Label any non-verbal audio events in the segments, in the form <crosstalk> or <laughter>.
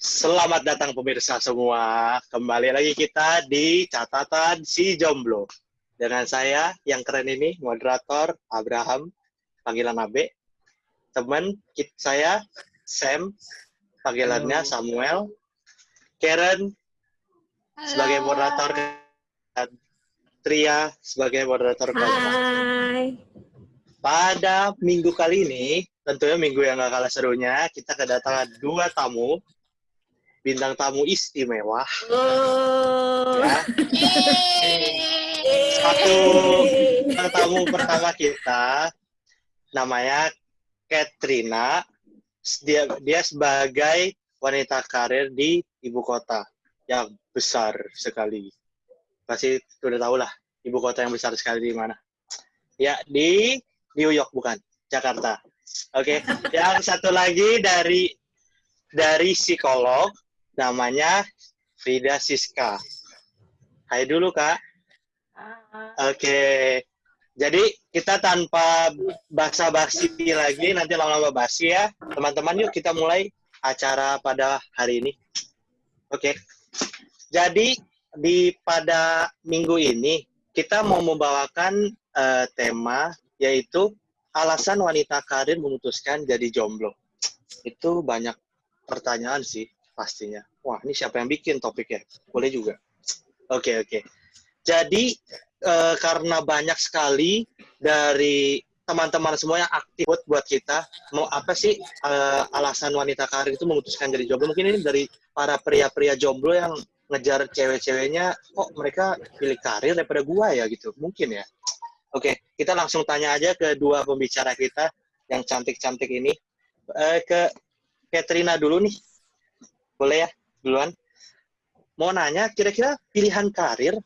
Selamat datang pemirsa semua. Kembali lagi kita di catatan si jomblo. Dengan saya yang keren ini, moderator Abraham, panggilan Abe. Teman saya Sam, panggilannya Samuel. Karen sebagai moderator dan Tria sebagai moderator Hai. Pada minggu kali ini, tentunya minggu yang gak kalah serunya, kita kedatangan dua tamu bintang tamu istimewa. Oh. Ya. Satu bintang tamu pertama kita namanya Katrina. Dia dia sebagai wanita karir di ibu kota yang besar sekali. Pasti sudah tahu lah ibu kota yang besar sekali di mana. Ya, di New York bukan, Jakarta. Oke, okay. yang satu lagi dari dari psikolog namanya Frida Siska. Hai dulu kak. Oke, okay. jadi kita tanpa basa-basi lagi, nanti lama-lama basi ya. Teman-teman yuk kita mulai acara pada hari ini. Oke, okay. jadi di pada minggu ini kita mau membawakan uh, tema yaitu alasan wanita karir memutuskan jadi jomblo. Itu banyak pertanyaan sih pastinya. Wah, ini siapa yang bikin topiknya? Boleh juga. Oke, okay, oke. Okay. Jadi, e, karena banyak sekali dari teman-teman semua yang aktif buat, buat kita, mau apa sih e, alasan wanita karir itu memutuskan jadi jomblo? Mungkin ini dari para pria-pria jomblo yang ngejar cewek-ceweknya, kok mereka pilih karir daripada gua ya gitu. Mungkin ya. Oke, kita langsung tanya aja ke dua pembicara kita yang cantik-cantik ini. E, ke Katrina dulu nih boleh ya duluan. Mau nanya kira-kira pilihan karir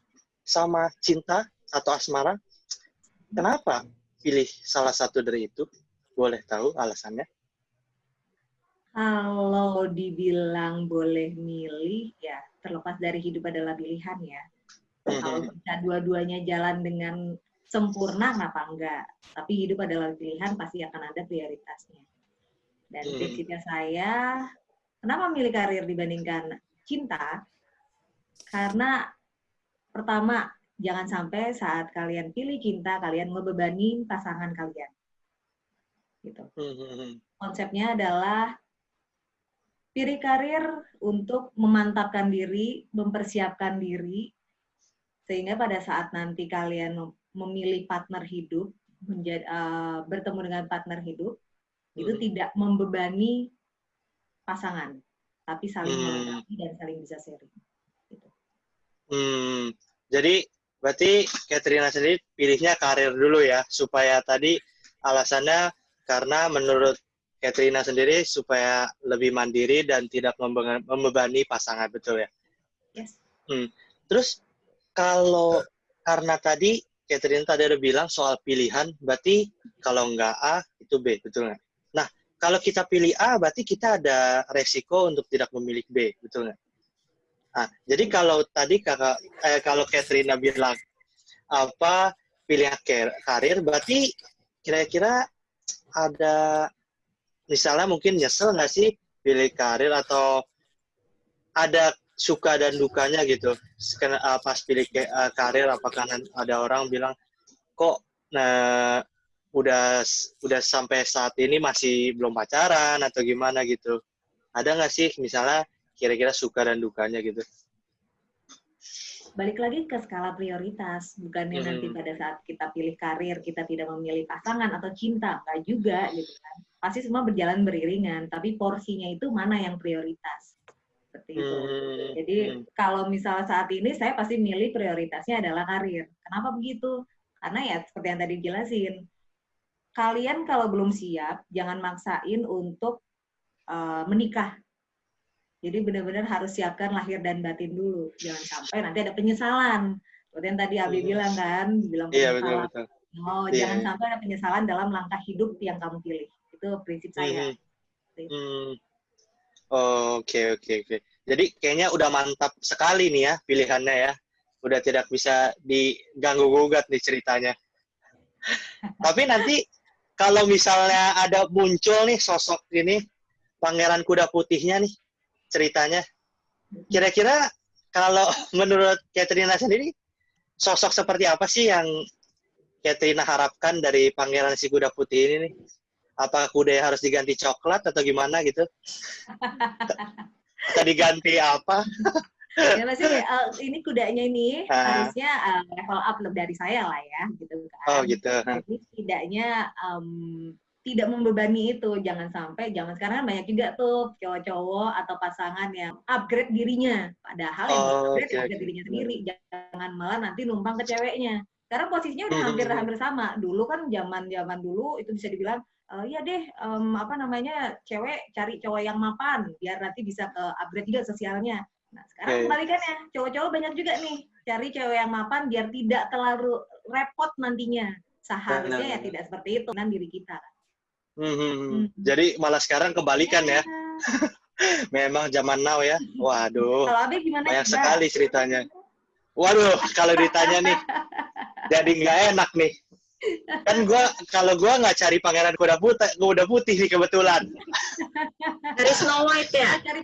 sama cinta atau asmara kenapa pilih salah satu dari itu? Boleh tahu alasannya? Kalau dibilang boleh milih ya terlepas dari hidup adalah pilihan ya. Mm-hmm. kalau bisa dua-duanya jalan dengan sempurna kenapa enggak? Tapi hidup adalah pilihan pasti akan ada prioritasnya. Dan mm-hmm. prinsipnya saya Kenapa milih karir dibandingkan cinta? Karena pertama, jangan sampai saat kalian pilih cinta, kalian membebani pasangan kalian. Gitu. Konsepnya adalah pilih karir untuk memantapkan diri, mempersiapkan diri, sehingga pada saat nanti kalian memilih partner hidup, menjadi, uh, bertemu dengan partner hidup, hmm. itu tidak membebani pasangan, tapi saling hmm. melengkapi dan saling bisa sharing. Gitu. Hmm, jadi berarti Katrina sendiri pilihnya karir dulu ya, supaya tadi alasannya karena menurut Katrina sendiri supaya lebih mandiri dan tidak membebani pasangan, betul ya? Yes. Hmm. Terus kalau karena tadi Katrina tadi ada bilang soal pilihan, berarti kalau nggak A itu B, betul nggak? Kalau kita pilih A, berarti kita ada resiko untuk tidak memilih B, betul nggak? Nah, jadi kalau tadi kakak, eh, kalau Katrina bilang apa pilih karir, berarti kira-kira ada misalnya mungkin nyesel nggak sih pilih karir atau ada suka dan dukanya gitu pas pilih eh, karir apakah ada orang bilang kok nah udah udah sampai saat ini masih belum pacaran atau gimana gitu ada nggak sih misalnya kira-kira suka dan dukanya gitu balik lagi ke skala prioritas bukannya hmm. nanti pada saat kita pilih karir kita tidak memilih pasangan atau cinta nggak juga gitu kan pasti semua berjalan beriringan tapi porsinya itu mana yang prioritas seperti itu hmm. jadi hmm. kalau misalnya saat ini saya pasti milih prioritasnya adalah karir kenapa begitu karena ya seperti yang tadi jelasin kalian kalau belum siap jangan maksain untuk uh, menikah. Jadi benar-benar harus siapkan lahir dan batin dulu. Jangan sampai nanti ada penyesalan. Seperti yang tadi Abi hmm. bilang kan, bilang penyesalan. Iya, betul, betul. Oh, yeah. jangan sampai ada penyesalan dalam langkah hidup yang kamu pilih. Itu prinsip saya. Hmm. Hmm. Oke, oke, oke. Jadi kayaknya udah mantap sekali nih ya pilihannya ya. Udah tidak bisa diganggu gugat nih ceritanya. <laughs> Tapi nanti kalau misalnya ada muncul nih sosok ini pangeran kuda putihnya nih ceritanya. Kira-kira kalau <laughs> menurut Katrina sendiri, sosok seperti apa sih yang Katrina harapkan dari Pangeran si Kuda Putih ini nih? Apakah kuda harus diganti coklat atau gimana gitu? <laughs> atau diganti apa? Ya masih uh, ini kudanya ini uh. harusnya uh, level up lebih dari saya lah ya gitu kan. Oh gitu. Jadi tidaknya um, tidak membebani itu. Jangan sampai jangan sekarang kan banyak juga tuh cowok-cowok atau pasangan yang upgrade dirinya. Padahal yang oh, upgrade okay, upgrade dirinya sendiri. Jangan malah nanti numpang ke ceweknya. Karena posisinya udah hampir-hampir sama. Dulu kan zaman zaman dulu itu bisa dibilang uh, ya deh um, apa namanya cewek cari cowok yang mapan biar nanti bisa ke upgrade juga sosialnya Nah, sekarang okay. kebalikannya, cowok-cowok banyak juga nih cari cewek yang mapan biar tidak terlalu repot nantinya. Seharusnya nah, ya tidak seperti itu kan diri kita. Hmm, hmm, hmm. hmm. Jadi malah sekarang kebalikan ya. ya. <laughs> Memang zaman now ya. Waduh. Kalau Abe gimana? Banyak juga? sekali ceritanya. Waduh, kalau ditanya nih, <laughs> jadi nggak enak nih kan gue kalau gue nggak cari pangeran kuda putih kuda putih nih kebetulan dari Snow White ya? Cari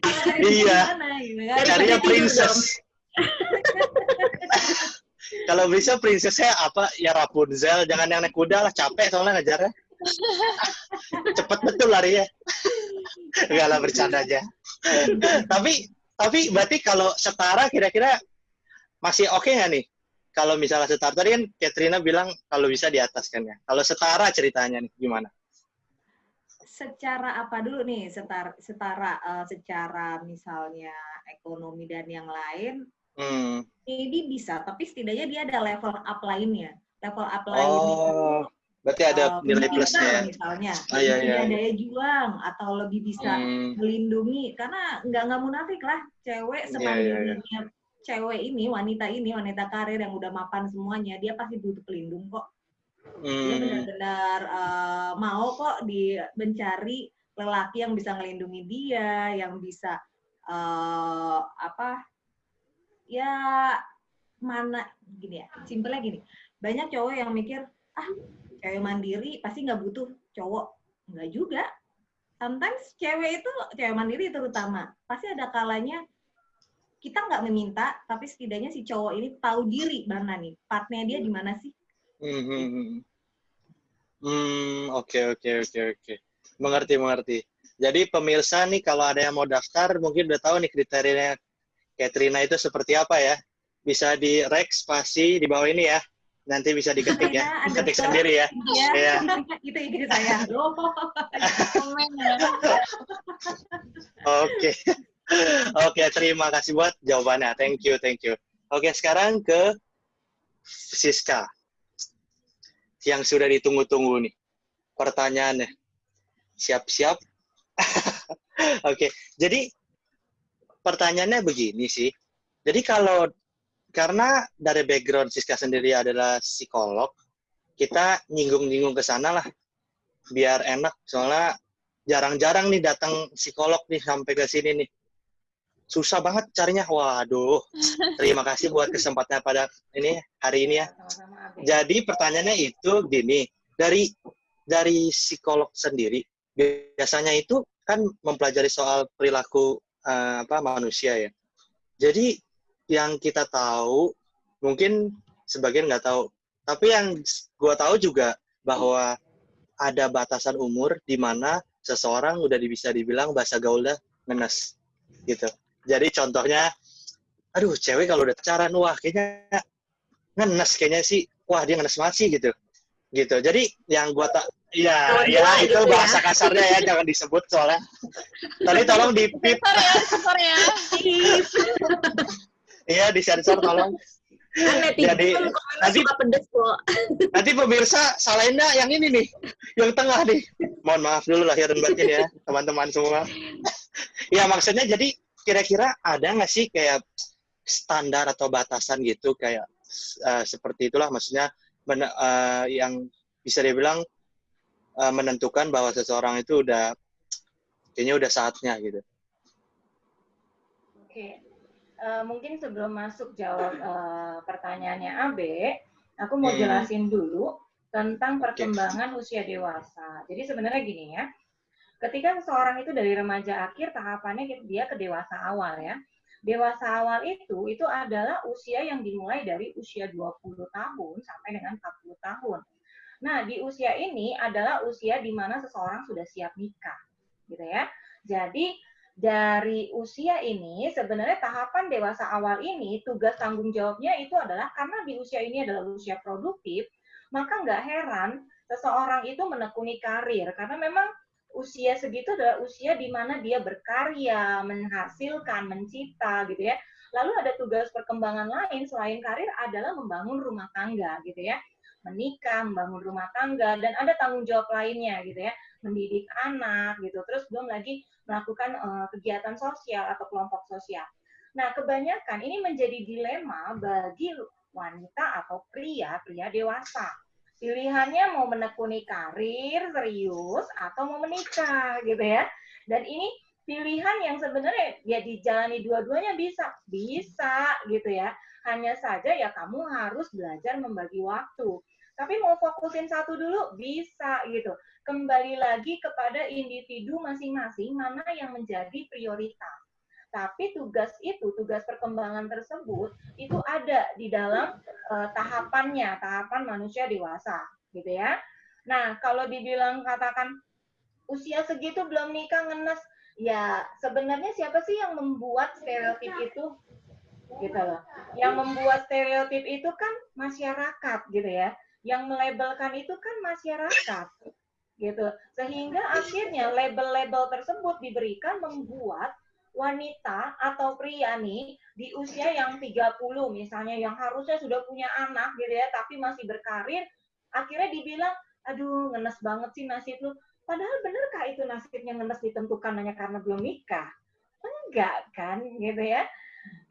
iya. gitu kan? carinya princess. <laughs> Kalau bisa princessnya apa? Ya Rapunzel jangan yang naik kuda lah capek soalnya ngejarnya. <laughs> Cepet betul lari ya Enggak lah bercanda aja. Tapi tapi berarti kalau setara kira-kira masih oke okay nggak nih? Kalau misalnya setara tadi kan Katrina bilang kalau bisa di atas kan ya. Kalau setara ceritanya nih gimana? Secara apa dulu nih? Setara setara uh, secara misalnya ekonomi dan yang lain. Hmm. Ini bisa, tapi setidaknya dia ada level up lainnya. Level up oh, lainnya. Oh, berarti ada uh, nilai plusnya. Misalnya, ah, iya, iya. daya juang atau lebih bisa hmm. melindungi. Karena nggak nggak munafik lah, cewek semandirinya yeah, yeah, yeah cewek ini, wanita ini, wanita karir yang udah mapan semuanya, dia pasti butuh pelindung kok. Hmm. Dia benar-benar uh, mau kok di mencari lelaki yang bisa melindungi dia, yang bisa uh, apa? Ya mana gini ya, simpelnya gini. Banyak cowok yang mikir, ah cewek mandiri pasti nggak butuh cowok. Nggak juga. Sometimes cewek itu, cewek mandiri terutama, pasti ada kalanya kita nggak meminta, tapi setidaknya si cowok ini tahu diri mana nih, partnya dia di mana sih? Hmm, hmm, hmm. hmm, oke oke oke oke, mengerti mengerti. Jadi pemirsa nih kalau ada yang mau daftar, mungkin udah tahu nih kriterianya Katrina itu seperti apa ya. Bisa di rex spasi di bawah ini ya. Nanti bisa diketik ya, ketik sendiri ya. Iya. Ya. <laughs> itu ide saya. <laughs> Oke. Oke, terima kasih buat jawabannya. Thank you, thank you. Oke, sekarang ke Siska. Yang sudah ditunggu-tunggu nih. Pertanyaannya. Siap-siap? <laughs> Oke, jadi pertanyaannya begini sih. Jadi kalau karena dari background Siska sendiri adalah psikolog, kita nyinggung-nyinggung ke sana lah. Biar enak, soalnya jarang-jarang nih datang psikolog nih sampai ke sini nih susah banget carinya. Waduh, <laughs> terima kasih buat kesempatannya pada ini hari ini ya. Jadi pertanyaannya itu gini, dari dari psikolog sendiri biasanya itu kan mempelajari soal perilaku uh, apa manusia ya. Jadi yang kita tahu mungkin sebagian nggak tahu, tapi yang gua tahu juga bahwa ada batasan umur di mana seseorang udah bisa dibilang bahasa gaulnya ngenes gitu. Jadi contohnya, aduh cewek kalau udah pacaran, wah kayaknya ngenes kayaknya sih, wah dia ngenes masih gitu. Gitu. Jadi yang gua tak Ya, oh, ya itu gitu bahasa ya. kasarnya ya, jangan disebut soalnya. Tadi tolong di pip. Sensor ya, ya. Iya, disensor tolong. Kan Jadi nanti pedes kok. Nanti pemirsa salahinnya yang ini nih, yang tengah nih. Mohon maaf dulu lahir dan batin ya, teman-teman semua. ya maksudnya jadi kira-kira ada nggak sih kayak standar atau batasan gitu kayak uh, seperti itulah maksudnya men, uh, yang bisa dibilang uh, menentukan bahwa seseorang itu udah kayaknya udah saatnya gitu. Oke, uh, mungkin sebelum masuk jawab uh, pertanyaannya Abe, aku mau hmm. jelasin dulu tentang perkembangan okay. usia dewasa. Jadi sebenarnya gini ya, ketika seseorang itu dari remaja akhir tahapannya dia ke dewasa awal ya. Dewasa awal itu itu adalah usia yang dimulai dari usia 20 tahun sampai dengan 40 tahun. Nah, di usia ini adalah usia di mana seseorang sudah siap nikah, gitu ya. Jadi dari usia ini sebenarnya tahapan dewasa awal ini tugas tanggung jawabnya itu adalah karena di usia ini adalah usia produktif, maka nggak heran seseorang itu menekuni karir karena memang usia segitu adalah usia di mana dia berkarya, menghasilkan, mencipta gitu ya. Lalu ada tugas perkembangan lain selain karir adalah membangun rumah tangga gitu ya. Menikah, membangun rumah tangga dan ada tanggung jawab lainnya gitu ya. Mendidik anak gitu. Terus belum lagi melakukan uh, kegiatan sosial atau kelompok sosial. Nah, kebanyakan ini menjadi dilema bagi wanita atau pria, pria dewasa Pilihannya mau menekuni karir serius atau mau menikah gitu ya. Dan ini pilihan yang sebenarnya ya dijalani dua-duanya bisa, bisa gitu ya. Hanya saja ya kamu harus belajar membagi waktu. Tapi mau fokusin satu dulu bisa gitu. Kembali lagi kepada individu masing-masing mana yang menjadi prioritas. Tapi tugas itu, tugas perkembangan tersebut itu ada di dalam uh, tahapannya, tahapan manusia dewasa, gitu ya. Nah, kalau dibilang katakan usia segitu belum nikah ngenes, ya sebenarnya siapa sih yang membuat stereotip itu? Gitu loh. Yang membuat stereotip itu kan masyarakat gitu ya. Yang melabelkan itu kan masyarakat gitu. Sehingga akhirnya label-label tersebut diberikan membuat wanita atau pria nih di usia yang 30 misalnya yang harusnya sudah punya anak gitu ya tapi masih berkarir akhirnya dibilang aduh ngenes banget sih nasib lu. Padahal benerkah itu nasibnya ngenes ditentukan hanya karena belum nikah? Enggak kan gitu ya.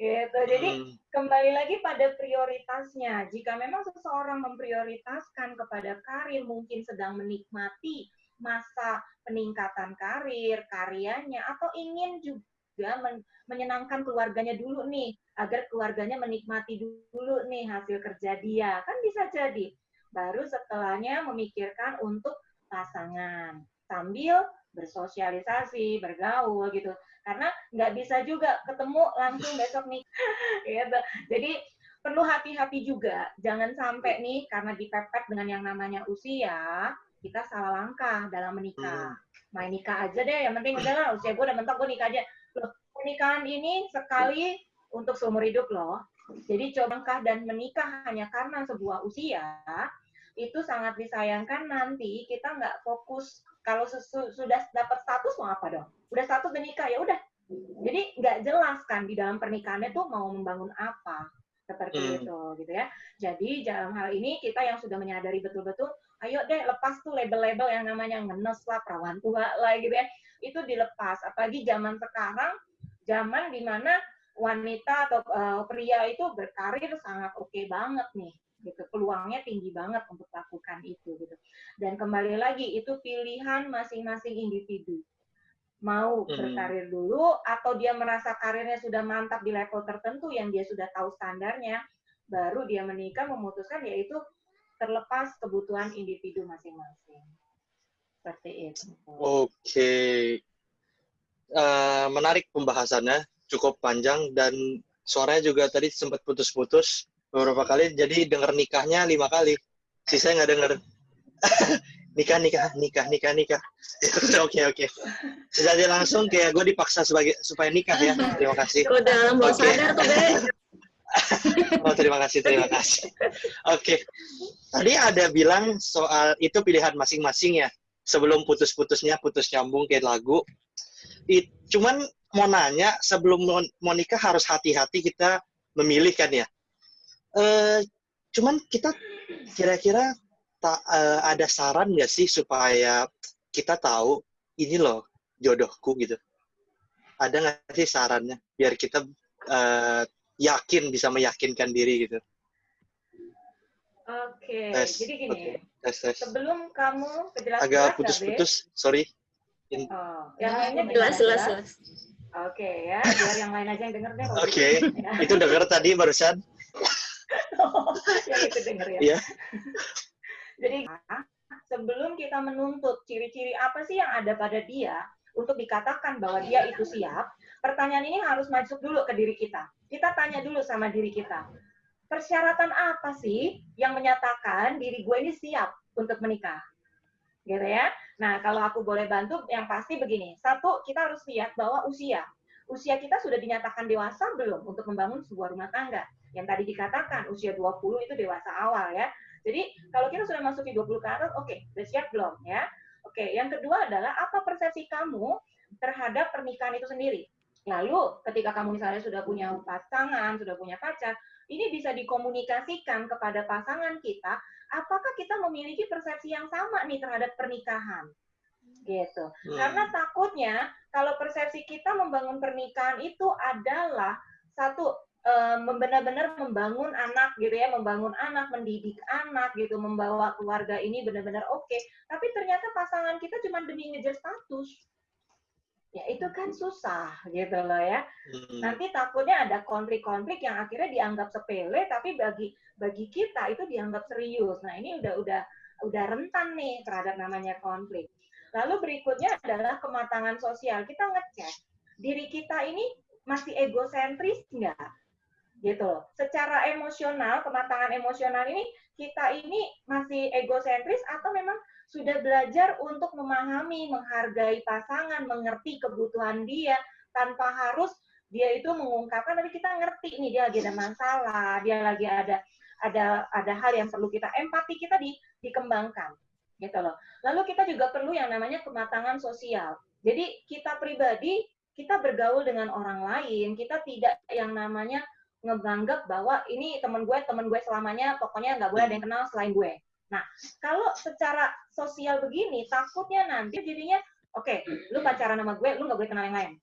Gitu jadi hmm. kembali lagi pada prioritasnya. Jika memang seseorang memprioritaskan kepada karir mungkin sedang menikmati masa peningkatan karir karyanya atau ingin juga juga men menyenangkan keluarganya dulu nih, agar keluarganya menikmati dulu nih hasil kerja dia. Kan bisa jadi. Baru setelahnya memikirkan untuk pasangan. Sambil bersosialisasi, bergaul gitu. Karena nggak bisa juga ketemu langsung besok nih. <laughs> gitu. Jadi perlu hati-hati juga. Jangan sampai nih karena dipepet dengan yang namanya usia, kita salah langkah dalam menikah. Hmm. Main nikah aja deh, yang penting udahlah usia gue udah mentok gue nikah aja loh pernikahan ini sekali untuk seumur hidup loh. Jadi coba dan menikah hanya karena sebuah usia itu sangat disayangkan nanti kita nggak fokus kalau sudah dapat status mau apa dong? Udah status menikah ya udah. Jadi nggak jelas kan di dalam pernikahannya tuh mau membangun apa seperti hmm. itu gitu ya. Jadi dalam hal ini kita yang sudah menyadari betul-betul, ayo deh lepas tuh label-label yang namanya ngenes lah, perawan tua lah gitu ya itu dilepas. Apalagi zaman sekarang, zaman di mana wanita atau uh, pria itu berkarir sangat oke okay banget nih gitu peluangnya tinggi banget untuk lakukan itu gitu dan kembali lagi itu pilihan masing-masing individu mau hmm. berkarir dulu atau dia merasa karirnya sudah mantap di level tertentu yang dia sudah tahu standarnya baru dia menikah memutuskan yaitu terlepas kebutuhan individu masing-masing seperti itu. Oke, okay. uh, eh, menarik pembahasannya, cukup panjang dan suaranya juga tadi sempat putus-putus beberapa kali, jadi dengar nikahnya lima kali. Sisanya nggak dengar. <laughs> nikah, nikah, nikah, nikah, nikah. <laughs> Oke, oke. Jadi langsung kayak gue dipaksa sebagai supaya nikah ya. Terima kasih. Udah dalam bawah okay. sadar tuh, Be. oh, terima kasih, terima kasih. Oke. Okay. Tadi ada bilang soal itu pilihan masing-masing ya sebelum putus-putusnya putus nyambung kayak lagu. It, cuman mau nanya sebelum mau nikah harus hati-hati kita memilih kan ya. Uh, cuman kita kira-kira uh, ada saran nggak sih supaya kita tahu ini loh jodohku gitu. Ada nggak sih sarannya biar kita uh, yakin bisa meyakinkan diri gitu? Oke, okay. jadi gini. Okay tes tes sebelum kamu kejelasan agak putus-putus sorry In... oh yang lainnya jelas jelas jelas oke okay, ya biar yang lain aja yang denger deh oke okay. <laughs> ya. itu denger tadi barusan oh, yang itu denger ya yeah. jadi sebelum kita menuntut ciri-ciri apa sih yang ada pada dia untuk dikatakan bahwa dia itu siap, pertanyaan ini harus masuk dulu ke diri kita. Kita tanya dulu sama diri kita, persyaratan apa sih yang menyatakan diri gue ini siap untuk menikah? Gitu ya. Nah, kalau aku boleh bantu, yang pasti begini. Satu, kita harus lihat bahwa usia. Usia kita sudah dinyatakan dewasa belum untuk membangun sebuah rumah tangga? Yang tadi dikatakan, usia 20 itu dewasa awal ya. Jadi, kalau kita sudah masuk di 20 ke oke, okay, sudah siap belum ya? Oke, okay, yang kedua adalah apa persepsi kamu terhadap pernikahan itu sendiri? Lalu, ketika kamu misalnya sudah punya pasangan, sudah punya pacar, ini bisa dikomunikasikan kepada pasangan kita, apakah kita memiliki persepsi yang sama nih terhadap pernikahan? Gitu. Hmm. Karena takutnya kalau persepsi kita membangun pernikahan itu adalah satu benar-benar membangun anak gitu ya, membangun anak, mendidik anak gitu, membawa keluarga ini benar-benar oke. Okay. Tapi ternyata pasangan kita cuma demi ngejar status ya itu kan susah gitu loh ya. Hmm. Nanti takutnya ada konflik-konflik yang akhirnya dianggap sepele tapi bagi bagi kita itu dianggap serius. Nah, ini udah udah udah rentan nih terhadap namanya konflik. Lalu berikutnya adalah kematangan sosial. Kita ngecek diri kita ini masih egosentris enggak? Gitu loh. Secara emosional, kematangan emosional ini kita ini masih egosentris atau memang sudah belajar untuk memahami, menghargai pasangan, mengerti kebutuhan dia tanpa harus dia itu mengungkapkan tapi kita ngerti nih dia lagi ada masalah, dia lagi ada ada ada hal yang perlu kita empati kita di, dikembangkan gitu loh. Lalu kita juga perlu yang namanya kematangan sosial. Jadi kita pribadi kita bergaul dengan orang lain, kita tidak yang namanya ngebanggap bahwa ini teman gue, teman gue selamanya, pokoknya nggak boleh ada yang kenal selain gue. Nah, kalau secara sosial begini, takutnya nanti jadinya, oke, okay, lu pacaran sama gue, lu nggak boleh kenal yang lain.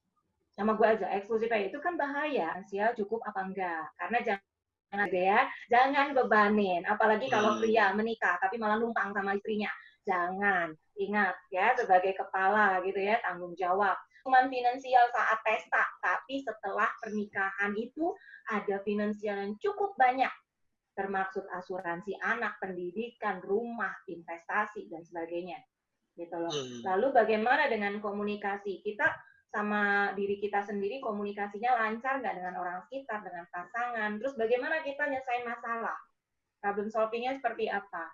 Nama gue aja, eksklusif aja. Itu kan bahaya. Sosial cukup apa enggak? Karena jangan ya, jangan bebanin. Apalagi kalau hmm. pria menikah, tapi malah numpang sama istrinya. Jangan. Ingat ya, sebagai kepala gitu ya, tanggung jawab. Cuman finansial saat pesta, tapi setelah pernikahan itu ada finansial yang cukup banyak termasuk asuransi anak, pendidikan, rumah, investasi dan sebagainya. Gitu loh. Hmm. Lalu bagaimana dengan komunikasi? Kita sama diri kita sendiri komunikasinya lancar nggak dengan orang sekitar, dengan pasangan. Terus bagaimana kita nyelesain masalah? Problem solvingnya seperti apa?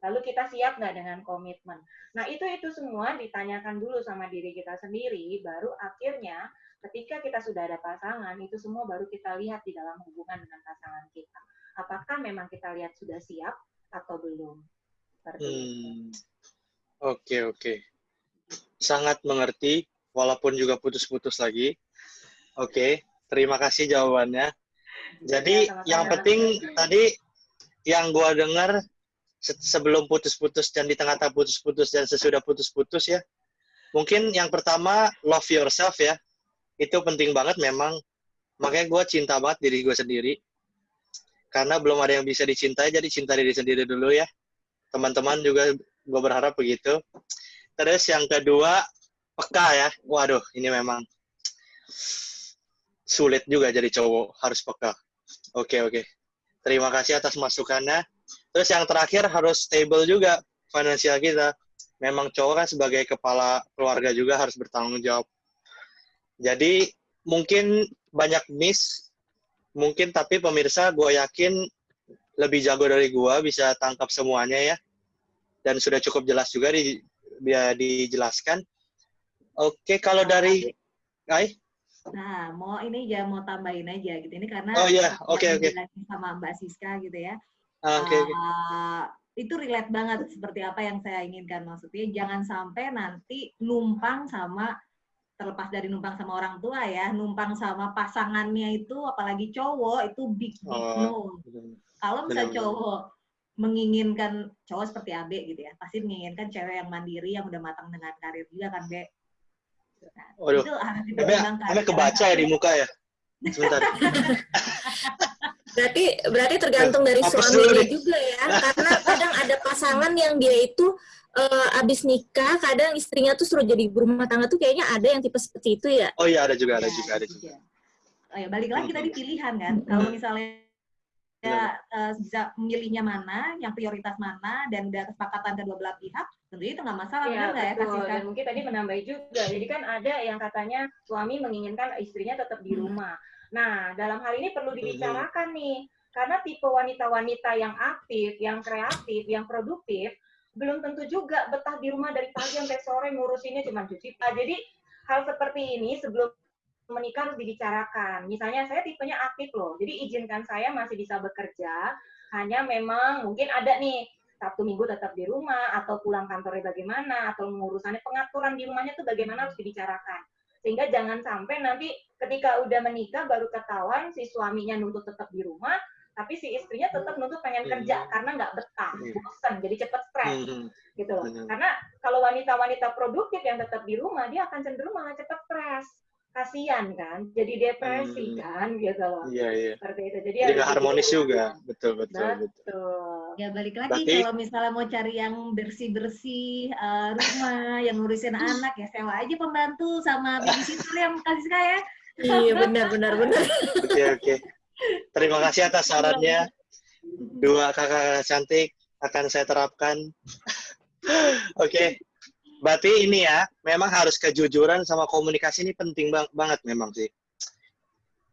Lalu kita siap nggak dengan komitmen? Nah itu itu semua ditanyakan dulu sama diri kita sendiri, baru akhirnya ketika kita sudah ada pasangan, itu semua baru kita lihat di dalam hubungan dengan pasangan kita apakah memang kita lihat sudah siap atau belum. Oke, hmm. oke. Okay, okay. Sangat mengerti, walaupun juga putus-putus lagi. Oke, okay. terima kasih jawabannya. Jadi ya, yang penting tadi yang gua dengar sebelum putus-putus dan di tengah-tengah putus-putus dan sesudah putus-putus ya. Mungkin yang pertama love yourself ya. Itu penting banget memang. Makanya gue cinta banget diri gue sendiri. Karena belum ada yang bisa dicintai jadi cinta diri sendiri dulu ya. Teman-teman juga gue berharap begitu. Terus yang kedua peka ya. Waduh ini memang sulit juga jadi cowok harus peka. Oke oke. Terima kasih atas masukannya terus yang terakhir harus stable juga finansial kita. Memang cowok kan sebagai kepala keluarga juga harus bertanggung jawab. Jadi mungkin banyak miss mungkin tapi pemirsa gue yakin lebih jago dari gue bisa tangkap semuanya ya. Dan sudah cukup jelas juga di biar dijelaskan. Oke kalau dari Ai? Nah mau ini ya mau tambahin aja gitu. Ini karena oh iya. oke oke. sama Mbak Siska gitu ya okay, okay. uh, itu relate banget seperti apa yang saya inginkan maksudnya jangan sampai nanti numpang sama terlepas dari numpang sama orang tua ya, numpang sama pasangannya itu, apalagi cowok itu big big oh, no. Kalau misalnya cowok menginginkan cowok seperti Abe gitu ya, pasti menginginkan cewek yang mandiri, yang udah matang dengan karir juga kan, Be. Nah, Waduh. itu harus dipertimbangkan. Kebaca ya di muka ya. Sebentar. <laughs> berarti berarti tergantung dari suaminya juga ya, karena kadang ada pasangan yang dia itu uh, abis nikah kadang istrinya tuh suruh jadi berumah tangga tuh kayaknya ada yang tipe seperti itu ya. Oh iya ada juga ada ya, juga ada juga. oh ya balik lagi tadi pilihan kan. Kalau misalnya uh, bisa memilihnya mana, yang prioritas mana, dan udah kesepakatan kedua belah pihak, tentunya itu nggak masalah, ya, nggak ya betul. Dan mungkin tadi menambahi juga, jadi kan ada yang katanya suami menginginkan istrinya tetap di rumah. Nah, dalam hal ini perlu dibicarakan nih, karena tipe wanita-wanita yang aktif, yang kreatif, yang produktif, belum tentu juga betah di rumah dari pagi sampai sore ngurusinnya cuma cuci. Nah, jadi hal seperti ini sebelum menikah harus dibicarakan. Misalnya saya tipenya aktif loh, jadi izinkan saya masih bisa bekerja, hanya memang mungkin ada nih Sabtu Minggu tetap di rumah atau pulang kantornya bagaimana atau mengurusannya pengaturan di rumahnya tuh bagaimana harus dibicarakan. Sehingga jangan sampai nanti ketika udah menikah baru ketahuan si suaminya nuntut tetap di rumah, tapi si istrinya tetap nuntut pengen hmm. kerja karena nggak betah, hmm. bosan, jadi cepet stres, hmm. gitu loh. Karena kalau wanita-wanita produktif yang tetap di rumah, dia akan cenderung malah cepet stres kasihan kan, jadi depresi hmm. kan gitu loh. Iya iya. Seperti itu. Jadi, jadi harmonis gitu. juga, betul betul betul. betul. Ya balik lagi Berarti, kalau misalnya mau cari yang bersih bersih uh, rumah, <laughs> yang ngurusin anak ya sewa aja pembantu sama babysitter yang kasih saya. Iya benar benar benar. Oke oke. Terima kasih atas sarannya. <laughs> Dua kakak cantik akan saya terapkan. <laughs> oke. okay. Berarti ini ya, memang harus kejujuran sama komunikasi ini penting bang banget memang sih.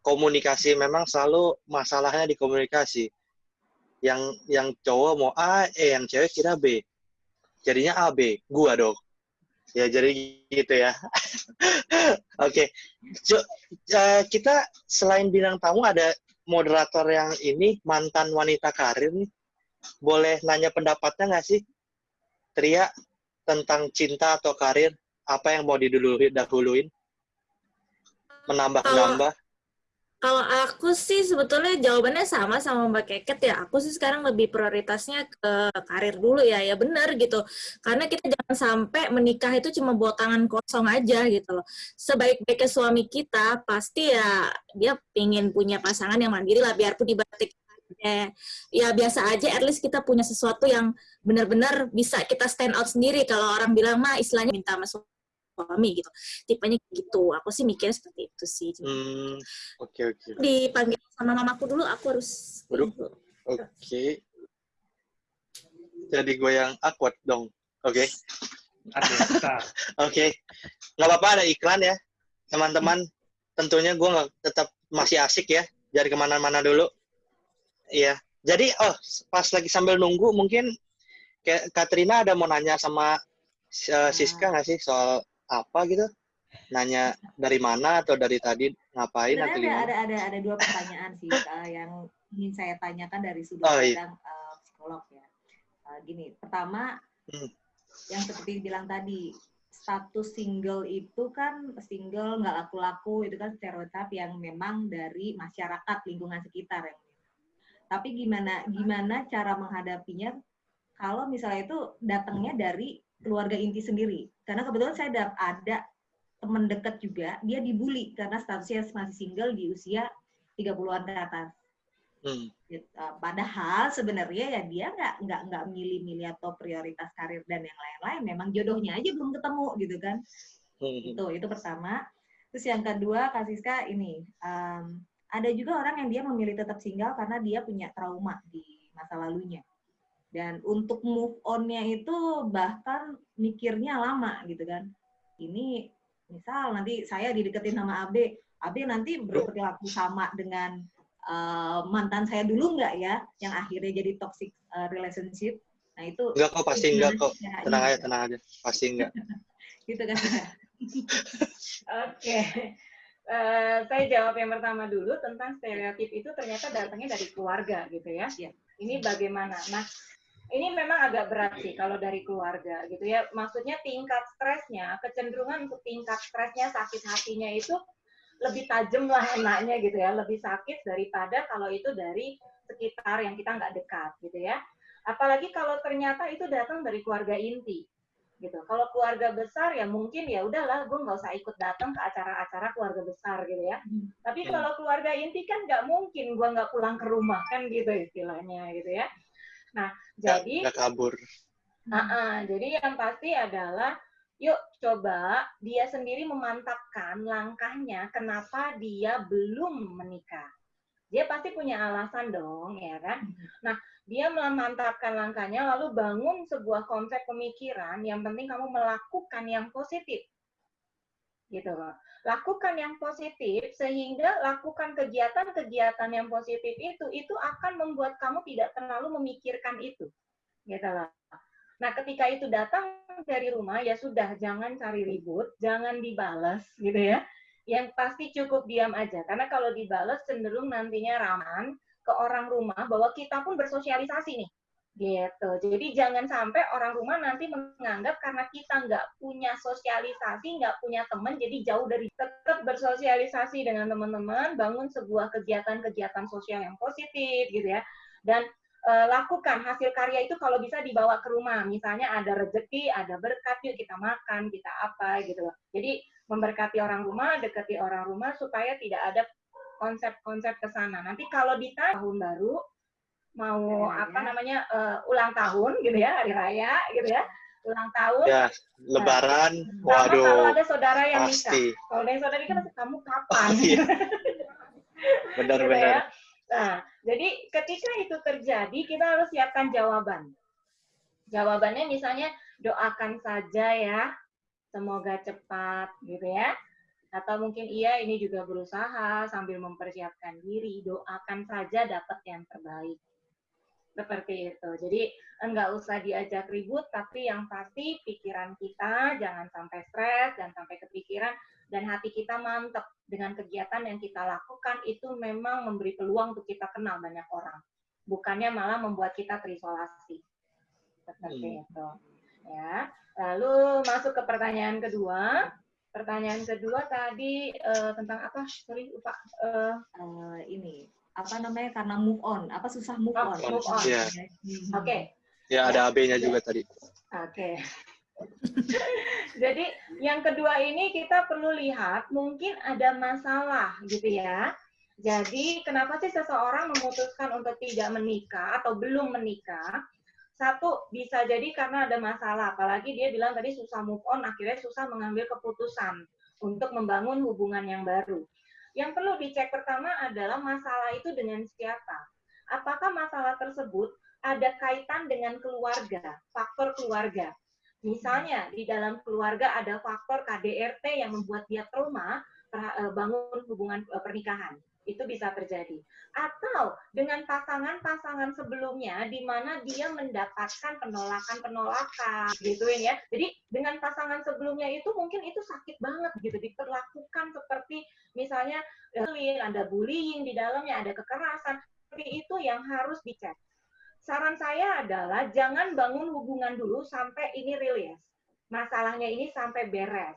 Komunikasi memang selalu masalahnya di komunikasi. Yang yang cowok mau A, eh yang cewek kira B. Jadinya A B, gua dong. Ya jadi gitu ya. <laughs> Oke, okay. uh, kita selain bilang tamu ada moderator yang ini mantan wanita karir nih. Boleh nanya pendapatnya nggak sih? Tria, tentang cinta atau karir, apa yang mau didahuluin? Menambah-nambah? Kalau aku sih sebetulnya jawabannya sama sama Mbak Keket ya. Aku sih sekarang lebih prioritasnya ke karir dulu ya. Ya benar gitu. Karena kita jangan sampai menikah itu cuma buat tangan kosong aja gitu loh. Sebaik-baiknya suami kita pasti ya dia pingin punya pasangan yang mandiri lah biarpun di batik ya, ya biasa aja at least kita punya sesuatu yang benar-benar bisa kita stand out sendiri. Kalau orang bilang mah istilahnya minta masuk suami gitu. Tipenya gitu. Aku sih mikirnya seperti itu sih. Hmm, oke okay, oke. Okay. dipanggil sama mamaku dulu aku harus oke. Okay. jadi gue yang awkward dong. Oke. Okay. <laughs> oke. Okay. nggak apa-apa ada iklan ya. Teman-teman tentunya gue tetap masih asik ya. Jadi ke mana-mana dulu Iya. Jadi oh pas lagi sambil nunggu mungkin kayak Katrina ada mau nanya sama uh, Siska nggak sih soal apa gitu? Nanya dari mana atau dari tadi ngapain atau ada, ada ada ada dua pertanyaan sih uh, <laughs> yang ingin saya tanyakan dari sudut oh, iya. uh, psikolog ya. Uh, gini, pertama hmm. yang seperti bilang tadi status single itu kan single nggak laku-laku itu kan stereotip yang memang dari masyarakat lingkungan sekitar yang tapi gimana gimana cara menghadapinya kalau misalnya itu datangnya dari keluarga inti sendiri karena kebetulan saya ada, ada teman dekat juga dia dibully karena statusnya masih single di usia 30-an ke atas Hmm. Gitu. Padahal sebenarnya ya dia nggak nggak nggak milih-milih atau prioritas karir dan yang lain-lain. Memang jodohnya aja belum ketemu gitu kan. Hmm. Itu itu pertama. Terus yang kedua Kasiska ini um, ada juga orang yang dia memilih tetap single karena dia punya trauma di masa lalunya. Dan untuk move on-nya itu bahkan mikirnya lama gitu kan. Ini misal nanti saya dideketin sama AB, AB nanti berperilaku sama dengan uh, mantan saya dulu nggak ya, yang akhirnya jadi toxic uh, relationship. Nah itu enggak kok pasti enggak kok. Tenang aja, tenang aja. Pasti enggak. <laughs> gitu kan. <laughs> Oke. Uh, saya jawab yang pertama dulu tentang stereotip itu ternyata datangnya dari keluarga gitu ya. ya. Ini bagaimana? Nah, ini memang agak berat sih kalau dari keluarga gitu ya. Maksudnya tingkat stresnya, kecenderungan untuk tingkat stresnya, sakit hatinya itu lebih tajam lah enaknya gitu ya, lebih sakit daripada kalau itu dari sekitar yang kita nggak dekat gitu ya. Apalagi kalau ternyata itu datang dari keluarga inti gitu. Kalau keluarga besar ya mungkin ya udahlah, gue nggak usah ikut datang ke acara-acara keluarga besar gitu ya. Hmm. Tapi hmm. kalau keluarga inti kan nggak mungkin gue nggak pulang ke rumah kan gitu istilahnya gitu ya. Nah gak, jadi gak kabur. Uh -uh, jadi yang pasti adalah yuk coba dia sendiri memantapkan langkahnya kenapa dia belum menikah. dia pasti punya alasan dong, ya kan? Nah, dia memantapkan langkahnya lalu bangun sebuah konsep pemikiran yang penting kamu melakukan yang positif. Gitu loh. Lakukan yang positif sehingga lakukan kegiatan-kegiatan yang positif itu itu akan membuat kamu tidak terlalu memikirkan itu. Gitu loh. Nah, ketika itu datang dari rumah ya sudah jangan cari ribut, jangan dibales gitu ya yang pasti cukup diam aja. Karena kalau dibales cenderung nantinya raman ke orang rumah bahwa kita pun bersosialisasi nih. Gitu. Jadi jangan sampai orang rumah nanti menganggap karena kita nggak punya sosialisasi, nggak punya teman, jadi jauh dari tetap bersosialisasi dengan teman-teman, bangun sebuah kegiatan-kegiatan sosial yang positif gitu ya. Dan e, lakukan hasil karya itu kalau bisa dibawa ke rumah. Misalnya ada rezeki, ada berkat, yuk kita makan, kita apa gitu. Jadi memberkati orang rumah, dekati orang rumah supaya tidak ada konsep-konsep ke sana. Nanti kalau di tahun baru mau ya, apa ya. namanya uh, ulang tahun gitu ya, hari raya gitu ya. Ulang tahun. Ya, lebaran. Nah, waduh. Kalau ada saudara yang pasti. nikah. Kalau ada yang saudara nikah kamu kapan? Oh, iya. Benar-benar. gitu ya. Nah, jadi ketika itu terjadi kita harus siapkan jawaban. Jawabannya misalnya doakan saja ya semoga cepat gitu ya. Atau mungkin iya ini juga berusaha sambil mempersiapkan diri, doakan saja dapat yang terbaik. Seperti itu. Jadi enggak usah diajak ribut, tapi yang pasti pikiran kita jangan sampai stres, dan sampai kepikiran, dan hati kita mantep dengan kegiatan yang kita lakukan itu memang memberi peluang untuk kita kenal banyak orang. Bukannya malah membuat kita terisolasi. Seperti hmm. itu. Ya. Lalu masuk ke pertanyaan kedua. Pertanyaan kedua tadi uh, tentang apa? Sorry, lupa. Uh, uh, ini apa namanya karena move on, apa susah move oh, on? Move on. Yeah. Oke. Okay. Ya ada AB-nya juga tadi. Oke. Okay. <laughs> Jadi yang kedua ini kita perlu lihat mungkin ada masalah gitu ya. Jadi kenapa sih seseorang memutuskan untuk tidak menikah atau belum menikah? Satu, bisa jadi karena ada masalah. Apalagi dia bilang tadi susah move on, akhirnya susah mengambil keputusan untuk membangun hubungan yang baru. Yang perlu dicek pertama adalah masalah itu dengan siapa. Apakah masalah tersebut ada kaitan dengan keluarga, faktor keluarga. Misalnya di dalam keluarga ada faktor KDRT yang membuat dia trauma eh, bangun hubungan eh, pernikahan itu bisa terjadi. Atau dengan pasangan-pasangan sebelumnya di mana dia mendapatkan penolakan-penolakan gitu ya. Jadi dengan pasangan sebelumnya itu mungkin itu sakit banget gitu diperlakukan seperti misalnya eh, ada bullying di dalamnya, ada kekerasan. Seperti itu yang harus dicek. Saran saya adalah jangan bangun hubungan dulu sampai ini rilis. Masalahnya ini sampai beres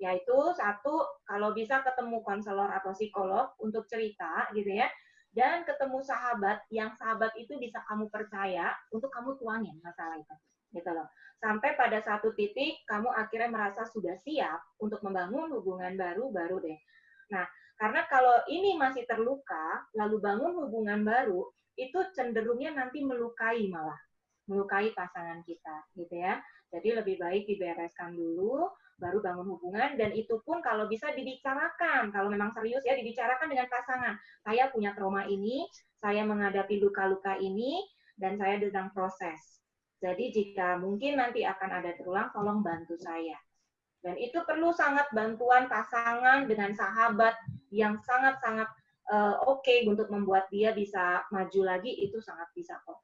yaitu satu kalau bisa ketemu konselor atau psikolog untuk cerita gitu ya. Dan ketemu sahabat yang sahabat itu bisa kamu percaya untuk kamu tuangin masalah itu gitu loh. Sampai pada satu titik kamu akhirnya merasa sudah siap untuk membangun hubungan baru baru deh. Nah karena kalau ini masih terluka lalu bangun hubungan baru itu cenderungnya nanti melukai malah melukai pasangan kita gitu ya jadi lebih baik dibereskan dulu baru bangun hubungan dan itu pun kalau bisa dibicarakan. Kalau memang serius ya dibicarakan dengan pasangan. Saya punya trauma ini saya menghadapi luka-luka ini dan saya sedang proses. Jadi jika mungkin nanti akan ada terulang tolong bantu saya. Dan itu perlu sangat bantuan pasangan dengan sahabat yang sangat-sangat uh, oke okay untuk membuat dia bisa maju lagi itu sangat bisa kok.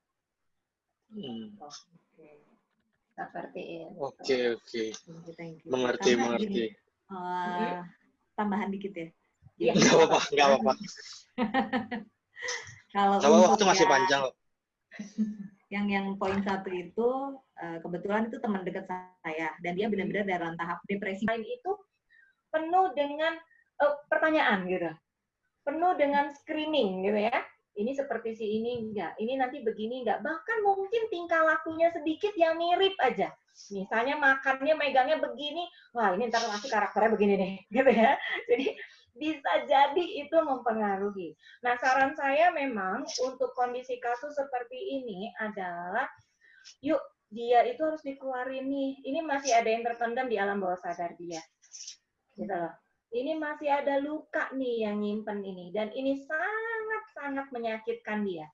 Hmm seperti itu. Oke oke. Mengerti Karena mengerti. Gini, uh, tambahan dikit ya. Iya. Gak apa-apa, gak apa-apa. <laughs> Kalau Kalau waktu masih panjang loh. <laughs> yang yang poin satu itu uh, kebetulan itu teman dekat saya dan dia benar-benar dalam tahap depresi. Lain itu penuh dengan uh, pertanyaan gitu, penuh dengan screening gitu ya ini seperti si ini enggak, ini nanti begini enggak, bahkan mungkin tingkah lakunya sedikit yang mirip aja. Misalnya makannya megangnya begini, wah ini ntar pasti karakternya begini deh, <laughs> gitu ya. Jadi bisa jadi itu mempengaruhi. Nah, saran saya memang untuk kondisi kasus seperti ini adalah yuk dia itu harus dikeluarin nih. Ini masih ada yang terpendam di alam bawah sadar dia. Gitu loh. Ini masih ada luka nih yang nyimpen ini dan ini sangat sangat menyakitkan dia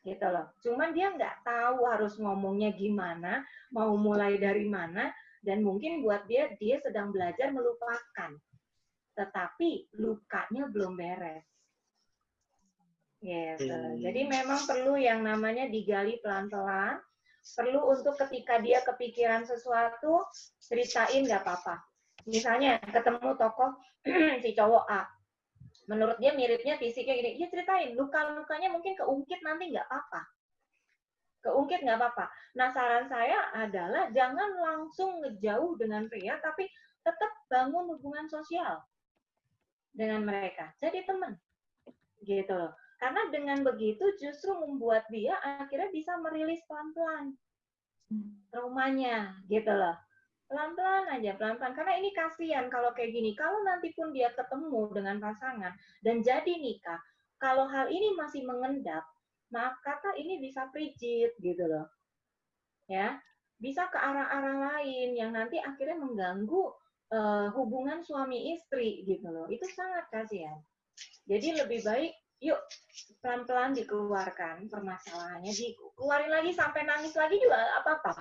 gitu loh. Cuman dia nggak tahu harus ngomongnya gimana, mau mulai dari mana, dan mungkin buat dia dia sedang belajar melupakan, tetapi lukanya belum beres. Gitu. Hmm. Jadi memang perlu yang namanya digali pelan-pelan. Perlu untuk ketika dia kepikiran sesuatu, ceritain nggak apa-apa. Misalnya ketemu tokoh <clears throat> si cowok A, menurut dia miripnya fisiknya gini, ya ceritain, luka-lukanya mungkin keungkit nanti nggak apa-apa. Keungkit nggak apa-apa. Nah saran saya adalah jangan langsung ngejauh dengan pria, tapi tetap bangun hubungan sosial dengan mereka. Jadi teman, gitu loh. Karena dengan begitu justru membuat dia akhirnya bisa merilis pelan-pelan traumanya, gitu loh pelan-pelan aja, pelan-pelan. Karena ini kasihan kalau kayak gini. Kalau nanti pun dia ketemu dengan pasangan dan jadi nikah, kalau hal ini masih mengendap, maaf kata ini bisa frigid gitu loh. Ya, bisa ke arah-arah lain yang nanti akhirnya mengganggu uh, hubungan suami istri gitu loh. Itu sangat kasihan. Jadi lebih baik yuk pelan-pelan dikeluarkan permasalahannya, dikeluarin lagi sampai nangis lagi juga apa-apa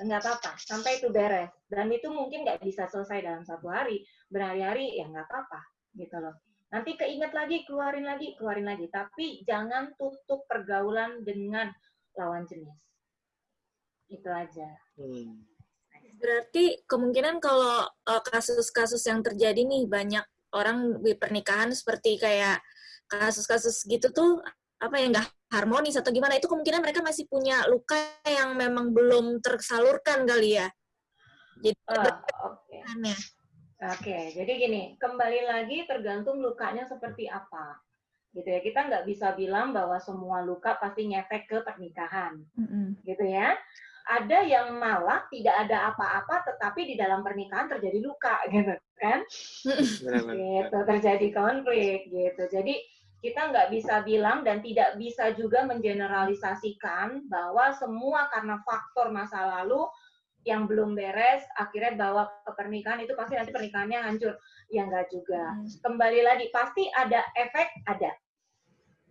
nggak apa-apa sampai itu beres. Dan itu mungkin nggak bisa selesai dalam satu hari. Berhari-hari ya nggak apa-apa gitu loh. Nanti keinget lagi keluarin lagi keluarin lagi. Tapi jangan tutup pergaulan dengan lawan jenis. Itu aja. Hmm. Berarti kemungkinan kalau uh, kasus-kasus yang terjadi nih banyak orang di pernikahan seperti kayak kasus-kasus gitu tuh apa ya nggak harmonis atau gimana itu kemungkinan mereka masih punya luka yang memang belum tersalurkan kali ya. Jadi ada oke pertanyaannya. oke jadi gini kembali lagi tergantung lukanya seperti apa gitu ya kita nggak bisa bilang bahwa semua luka pasti ngefek ke pernikahan gitu ya. Ada yang malah tidak ada apa-apa, tetapi di dalam pernikahan terjadi luka, <laughs> gitu kan? Gitu, terjadi konflik, gitu. Jadi kita nggak bisa bilang dan tidak bisa juga mengeneralisasikan bahwa semua karena faktor masa lalu yang belum beres akhirnya bawa ke pernikahan itu pasti nanti pernikahannya hancur. Ya nggak juga. Kembali lagi pasti ada efek ada,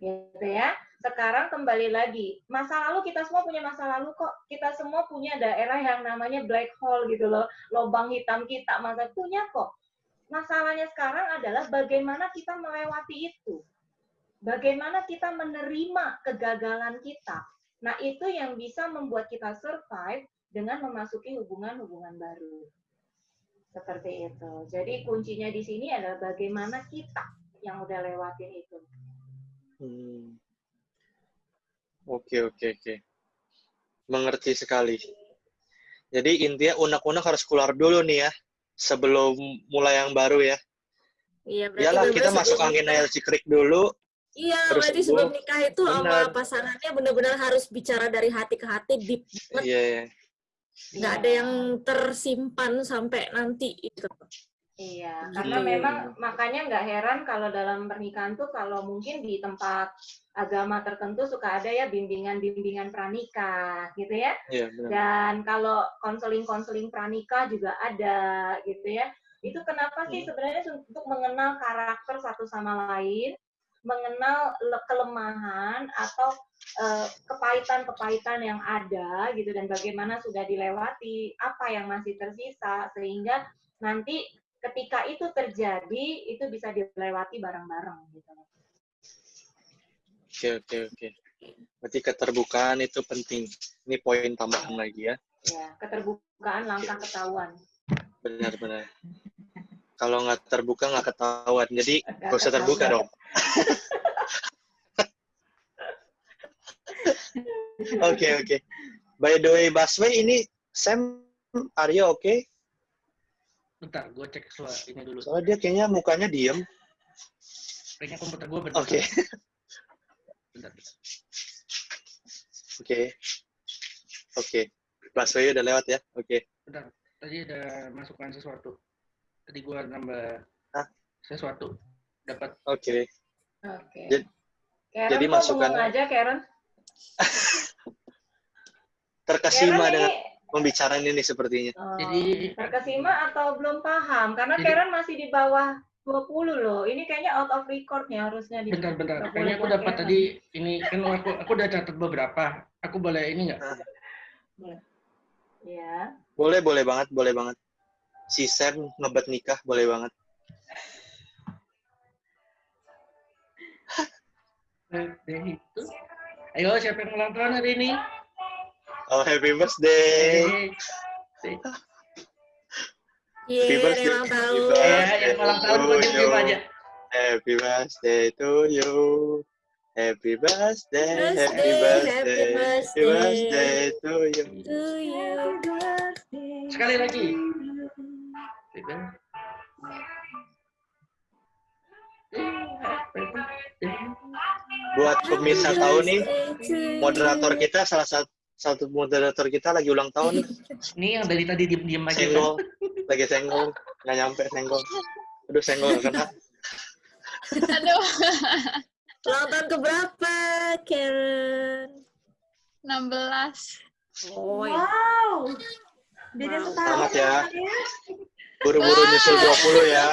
gitu ya. Sekarang kembali lagi masa lalu kita semua punya masa lalu kok. Kita semua punya daerah yang namanya black hole gitu loh. Lubang hitam kita masa punya kok. Masalahnya sekarang adalah bagaimana kita melewati itu bagaimana kita menerima kegagalan kita nah itu yang bisa membuat kita survive dengan memasuki hubungan-hubungan baru seperti itu jadi kuncinya di sini adalah bagaimana kita yang udah lewatin itu Hmm. Oke, oke, oke. Mengerti sekali. Jadi intinya unek-unek harus keluar dulu nih ya, sebelum mulai yang baru ya. Iya, berarti Iyalah kita masuk angin air cikrik dulu. Iya, terus berarti sebelum nikah itu sama pasangannya benar-benar harus bicara dari hati ke hati, deep banget. Iya, iya. Nggak ada yang tersimpan sampai nanti itu. Iya, Gitu. karena memang makanya nggak heran kalau dalam pernikahan tuh kalau mungkin di tempat agama tertentu suka ada ya bimbingan-bimbingan pranikah gitu ya. Iya, benar. Dan kalau konseling-konseling pranikah juga ada gitu ya. Itu kenapa sih Hmm. sebenarnya untuk mengenal karakter satu sama lain, mengenal le- kelemahan atau eh, kepahitan-kepahitan yang ada gitu dan bagaimana sudah dilewati, apa yang masih tersisa sehingga nanti ketika itu terjadi itu bisa dilewati bareng-bareng gitu. Oke, oke, oke. Berarti keterbukaan itu penting. Ini poin tambahan lagi ya. Ya, keterbukaan langkah ketahuan. Benar-benar. Kalau nggak terbuka nggak ketahuan. Jadi Nggak nggak usah terbuka dong. <laughs> Oke, oke. By the way, Baswe ini Sam, are you okay? Bentar, gue cek suara ini dulu. Soalnya dia kayaknya mukanya diem. Kayaknya komputer gue bentar. Oke, Bentar. oke. Oke. Baswe udah lewat ya? Oke. Bentar. Tadi ada masukkan sesuatu. Tadi gue nambah Hah? sesuatu. Dapat Oke. Oke. Jadi- Karen jadi masukan- aja Karen. <laughs> Terkesima Karen dengan ini pembicaraan ini sepertinya. oh, Jadi- terkesima atau belum paham? Karena Jadi- Karen masih di bawah 20 loh. Ini kayaknya out of record nih harusnya di Bentar, bentar. Kayaknya aku boleh dapat tadi ini kan aku aku udah catat beberapa. Aku boleh ini nggak? Ya. Boleh, boleh banget, boleh banget. Si Sam ngebet nikah, boleh banget. Birthday itu. Ayo siapa yang ulang tahun hari ini? Oh, happy birthday. Birthday. Yeay, Happy birthday. yang ulang tahun. Happy Ya, yang ulang tahun gue yo. aja. Happy birthday to you. Happy birthday, happy Birthday, birthday, happy happy birthday. birthday to you. To you. Sekali lagi. Buat pemirsa tahu nih, moderator kita salah satu satu moderator kita lagi ulang tahun nih. Ini yang dari tadi diem-diem aja. senggol, lagi senggol, nggak nyampe senggol. Aduh senggol kena. Aduh, Ulang tahun ke berapa, Karen? 16. Oh, ya. Wow. Beda Wow. setahun. Selamat ya. Buru-buru nyusul 20 ya.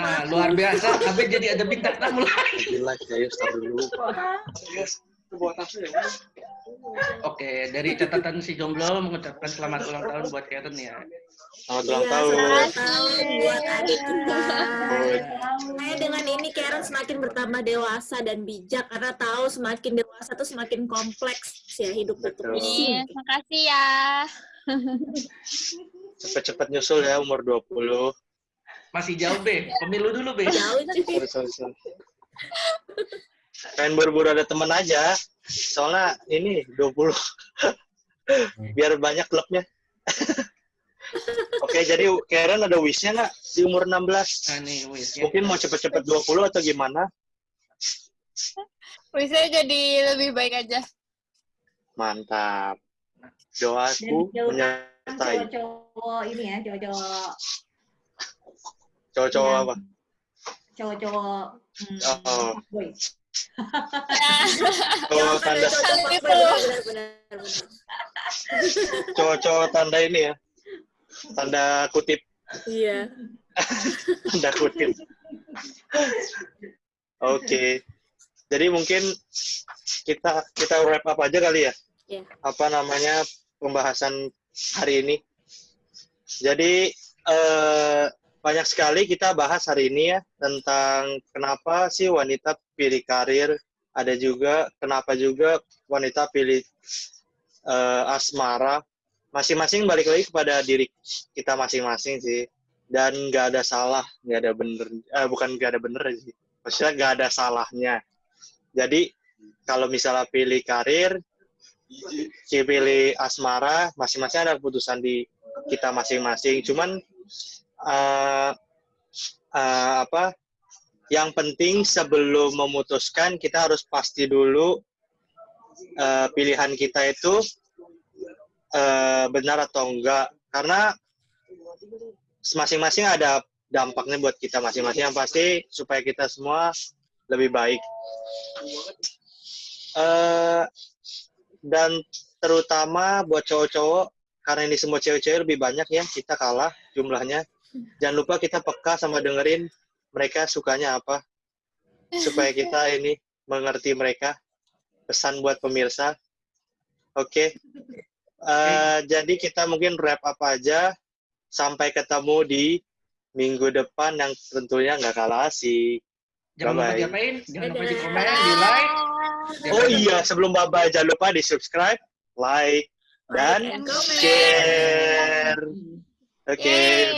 Nah, luar biasa. Tapi jadi ada bintang tamu lagi. Gila, ya start dulu. Oke, dari catatan si Jomblo mengucapkan selamat ulang tahun buat Karen ya. Selamat ulang Iya, tahun. selamat tahun buat adik kita. Saya dengan ini Karen semakin bertambah dewasa dan bijak karena tahu semakin dewasa tuh semakin kompleks ya hidup itu. Iya, makasih ya. <laughs> Cepet-cepet nyusul ya umur 20. Masih jauh, Be. Pemilu dulu, Be. Jauh. Sorry, sorry, sorry. Pengen buru-buru ada temen aja. Soalnya ini 20. Biar banyak klubnya. Oke, jadi Karen ada wish-nya nggak di umur 16? Nah, nih, wis. ya. Mungkin mau cepet-cepet 20 atau gimana? Bisa jadi lebih baik aja. Mantap. Doaku menyertai. Cowok-cowok ini ya, cowok-cowok Cowok-cowok Iya. apa? cowok-cowok hmm, Oh. boy. <laughs> Cowok tanda, cowok-cowok tanda ini ya. Tanda kutip, Iya. <laughs> tanda kutip. Oke. Jadi mungkin kita kita wrap up aja kali ya. Iya. Apa namanya pembahasan hari ini. Jadi eh, banyak sekali kita bahas hari ini ya tentang kenapa sih wanita pilih karir, ada juga kenapa juga wanita pilih eh, asmara. Masing-masing balik lagi kepada diri kita masing-masing sih. Dan nggak ada salah, nggak ada bener, eh, bukan nggak ada bener sih. Maksudnya nggak ada salahnya. Jadi kalau misalnya pilih karir, pilih asmara, masing-masing ada keputusan di kita masing-masing. Cuman eh, eh, apa? Yang penting sebelum memutuskan kita harus pasti dulu eh, pilihan kita itu eh, benar atau enggak. Karena masing-masing ada dampaknya buat kita masing-masing. Yang pasti supaya kita semua lebih baik. Eh, dan terutama buat cowok-cowok karena ini semua cewek-cewek lebih banyak ya kita kalah jumlahnya. Jangan lupa kita peka sama dengerin mereka sukanya apa. Supaya kita ini mengerti mereka. Pesan buat pemirsa. Oke. Eh, jadi kita mungkin wrap up aja. Sampai ketemu di minggu depan yang tentunya nggak kalah asik Jangan lupa Bye-bye. diapain? Jangan lupa di komen, di like. oh iya sebelum bye jangan lupa di subscribe like dan share oke Yeay.